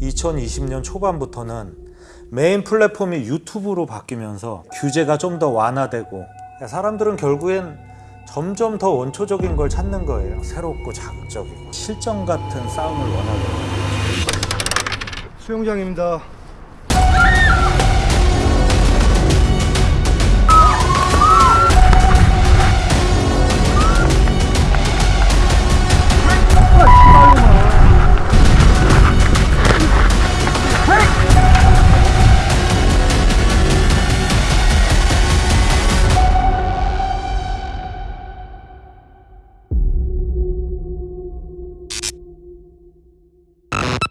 2020년 초반부터는 메인 플랫폼이 유튜브로 바뀌면서 규제가 좀 더 완화되고 사람들은 결국엔 점점 더 원초적인 걸 찾는 거예요. 새롭고 자극적이고 실전 같은 싸움을 원하는 거예요 수영장입니다.